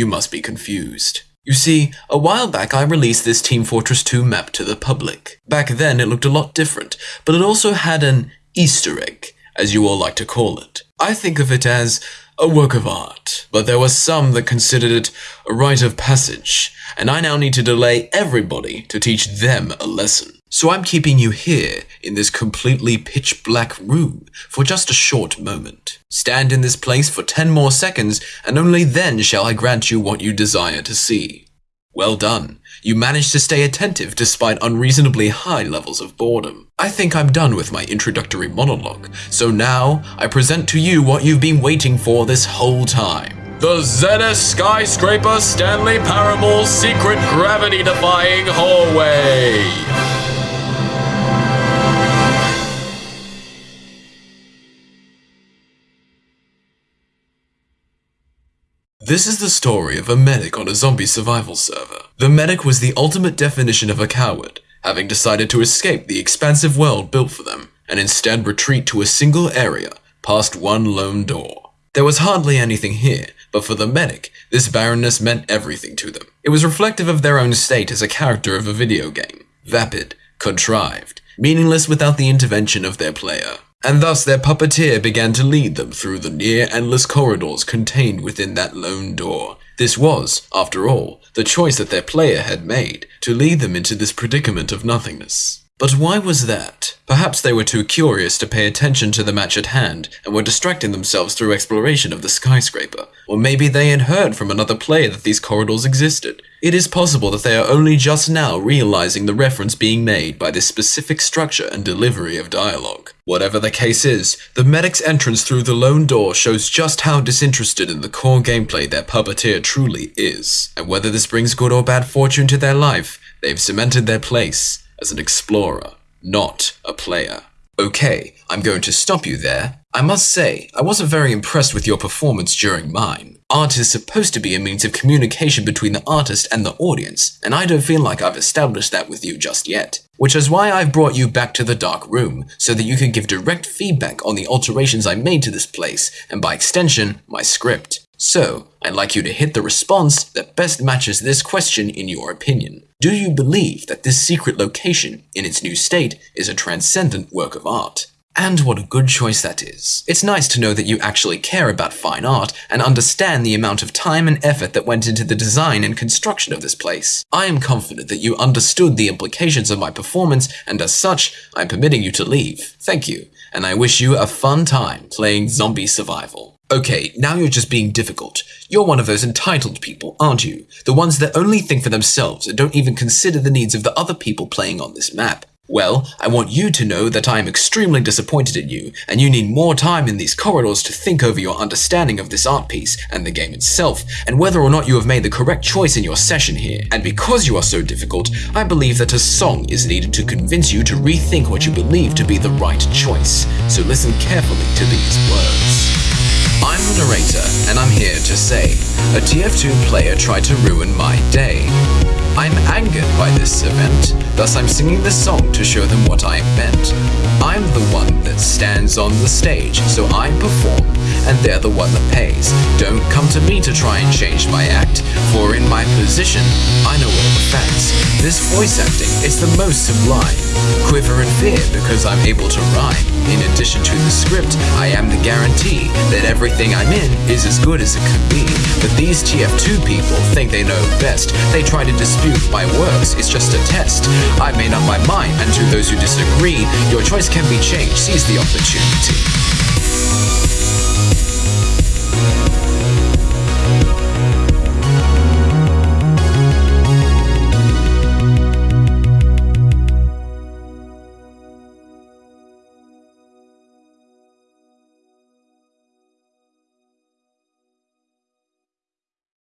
You must be confused. You see, a while back I released this Team Fortress 2 map to the public. Back then it looked a lot different, but it also had an Easter egg, as you all like to call it. I think of it as a work of art, but there were some that considered it a rite of passage, and I now need to delay everybody to teach them a lesson. So I'm keeping you here in this completely pitch black room for just a short moment. Stand in this place for 10 more seconds, and only then shall I grant you what you desire to see. Well done. You managed to stay attentive despite unreasonably high levels of boredom. I think I'm done with my introductory monologue, so now I present to you what you've been waiting for this whole time. The Zenith Skyscraper Stanley Paramore Secret Gravity Defying Hallway! This is the story of a medic on a zombie survival server. The medic was the ultimate definition of a coward, having decided to escape the expansive world built for them, and instead retreat to a single area, past one lone door. There was hardly anything here, but for the medic, this barrenness meant everything to them. It was reflective of their own state as a character of a video game, vapid, contrived, meaningless without the intervention of their player. And thus their puppeteer began to lead them through the near endless corridors contained within that lone door. This was, after all, the choice that their player had made, to lead them into this predicament of nothingness. But why was that? Perhaps they were too curious to pay attention to the match at hand and were distracting themselves through exploration of the skyscraper. Or maybe they had heard from another player that these corridors existed. It is possible that they are only just now realizing the reference being made by this specific structure and delivery of dialogue. Whatever the case is, the medic's entrance through the lone door shows just how disinterested in the core gameplay their puppeteer truly is. And whether this brings good or bad fortune to their life, they've cemented their place as an explorer, not a player. Okay, I'm going to stop you there. I must say, I wasn't very impressed with your performance during mine. Art is supposed to be a means of communication between the artist and the audience, and I don't feel like I've established that with you just yet. Which is why I've brought you back to the dark room, so that you can give direct feedback on the alterations I made to this place, and by extension, my script. So, I'd like you to hit the response that best matches this question in your opinion. Do you believe that this secret location, in its new state, is a transcendent work of art? And what a good choice that is. It's nice to know that you actually care about fine art and understand the amount of time and effort that went into the design and construction of this place. I am confident that you understood the implications of my performance and as such, I'm permitting you to leave. Thank you, and I wish you a fun time playing zombie survival. Okay, now you're just being difficult. You're one of those entitled people, aren't you? The ones that only think for themselves and don't even consider the needs of the other people playing on this map. Well, I want you to know that I am extremely disappointed in you, and you need more time in these corridors to think over your understanding of this art piece and the game itself, and whether or not you have made the correct choice in your session here. And because you are so difficult, I believe that a song is needed to convince you to rethink what you believe to be the right choice. So listen carefully to these words. I'm the narrator, and I'm here to say, a TF2 player tried to ruin my day. I'm angered by this event, thus I'm singing this song to show them what I meant. I'm the one that stands on the stage, so I perform, and they're the one that pays. Don't come to me to try and change my act, for in my position, I know all the facts. This voice acting is the most sublime. Quiver in fear because I'm able to rhyme. In addition to the script, I am the guarantee that everything I'm in is as good as it could be. But these TF2 people think they know best. They try to dispute my works, it's just a test. I made up my mind, and to those who disagree, your choice can be changed. Seize the opportunity.